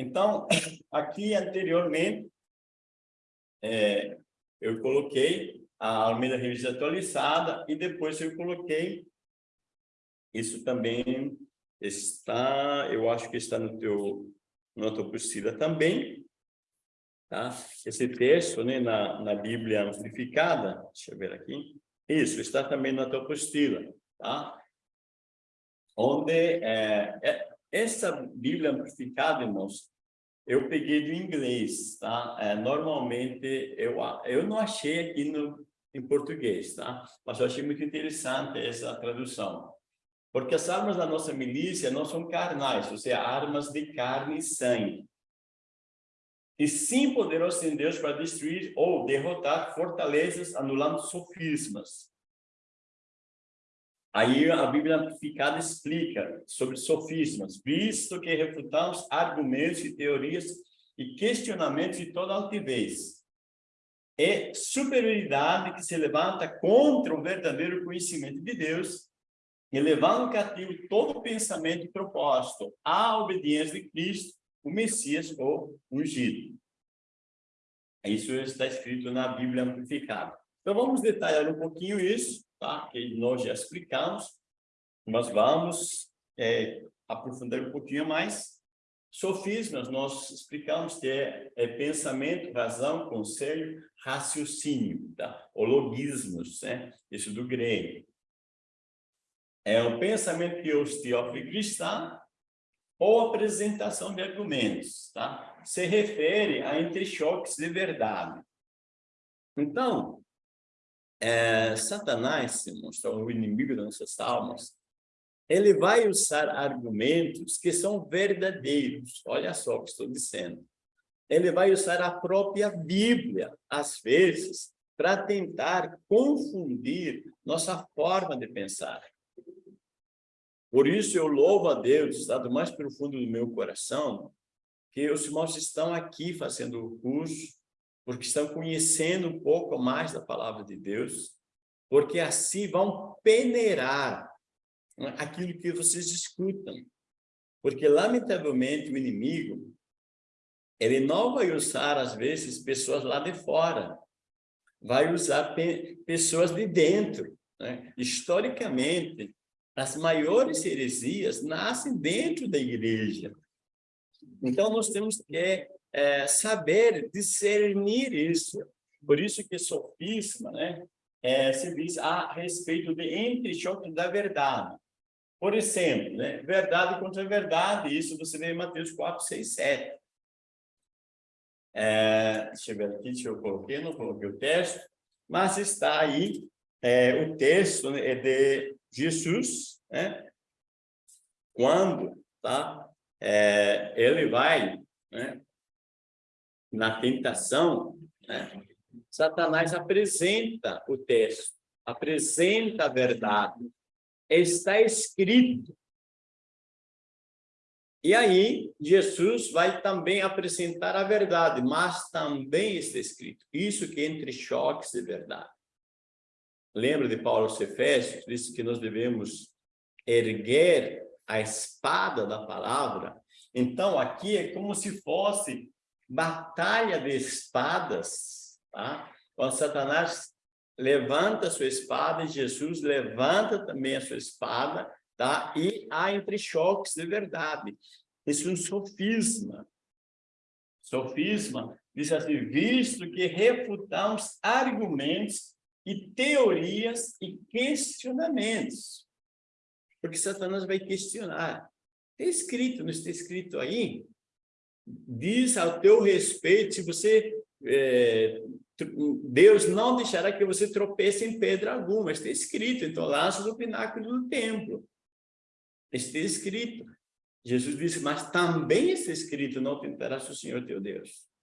Então, aqui anteriormente, é, eu coloquei a Almeida Revista atualizada e depois eu coloquei, isso também está, eu acho que está no teu, na tua apostila também, tá? Esse texto, né, na, na Bíblia amplificada, deixa eu ver aqui, isso, está também na tua apostila, tá? Onde é, é, essa Bíblia amplificada, irmãos, eu peguei do inglês, tá? É, normalmente, eu, eu não achei aqui no, em português, tá? Mas eu achei muito interessante essa tradução. Porque as armas da nossa milícia não são carnais, ou seja, armas de carne e sangue. E sim poderosas em Deus para destruir ou derrotar fortalezas, anulando sofismas. Aí a Bíblia Amplificada explica sobre sofismas, visto que refutamos argumentos e teorias e questionamentos de toda altivez. É superioridade que se levanta contra o verdadeiro conhecimento de Deus, elevando cativo todo pensamento e propósito à obediência de Cristo, o Messias ou ungido. Isso está escrito na Bíblia Amplificada. Então vamos detalhar um pouquinho isso tá? que nós já explicamos, mas vamos é, aprofundar um pouquinho mais. Sofismas, nós explicamos que é, é pensamento, razão, conselho, raciocínio, tá? logismos, né? isso do grego. É o pensamento que os teófilo cristã ou apresentação de argumentos, tá? Se refere a entre choques de verdade. Então, é, Satanás, se mostrar o inimigo das nossas almas, ele vai usar argumentos que são verdadeiros. Olha só o que estou dizendo. Ele vai usar a própria Bíblia, às vezes, para tentar confundir nossa forma de pensar. Por isso eu louvo a Deus, está do mais profundo do meu coração, que os irmãos estão aqui fazendo o curso, porque estão conhecendo um pouco mais da palavra de Deus, porque assim vão peneirar aquilo que vocês escutam. Porque, lamentavelmente, o inimigo, ele não vai usar, às vezes, pessoas lá de fora, vai usar pe pessoas de dentro. Né? Historicamente, as maiores heresias nascem dentro da igreja. Então, nós temos que é, saber discernir isso. Por isso que sofisma, né, é, se diz a respeito de entre-choque da verdade. Por exemplo, né, verdade contra verdade, isso você vê em Mateus 4, 6, 7. É, deixa eu ver aqui, deixa eu coloquei, não coloquei o texto, mas está aí é, o texto né, é de Jesus, né, quando tá, é, ele vai né, na tentação, né, Satanás apresenta o texto, apresenta a verdade. Está escrito. E aí, Jesus vai também apresentar a verdade, mas também está escrito. Isso que entre choques de verdade. Lembra de Paulo aos? Disse que nós devemos erguer a espada da palavra. Então, aqui é como se fosse batalha de espadas, tá? Quando Satanás levanta a sua espada, e Jesus levanta também a sua espada, tá? E há entre choques de verdade. Isso é um sofisma. Sofisma diz assim, visto que refutamos argumentos e teorias e questionamentos. Porque Satanás vai questionar. Está escrito, não está escrito aí? Diz ao teu respeito, se você, é, Deus não deixará que você tropece em pedra alguma, está escrito, então lança do pináculo do templo, está escrito. Jesus disse, mas também está escrito, não tentarás o Senhor teu Deus.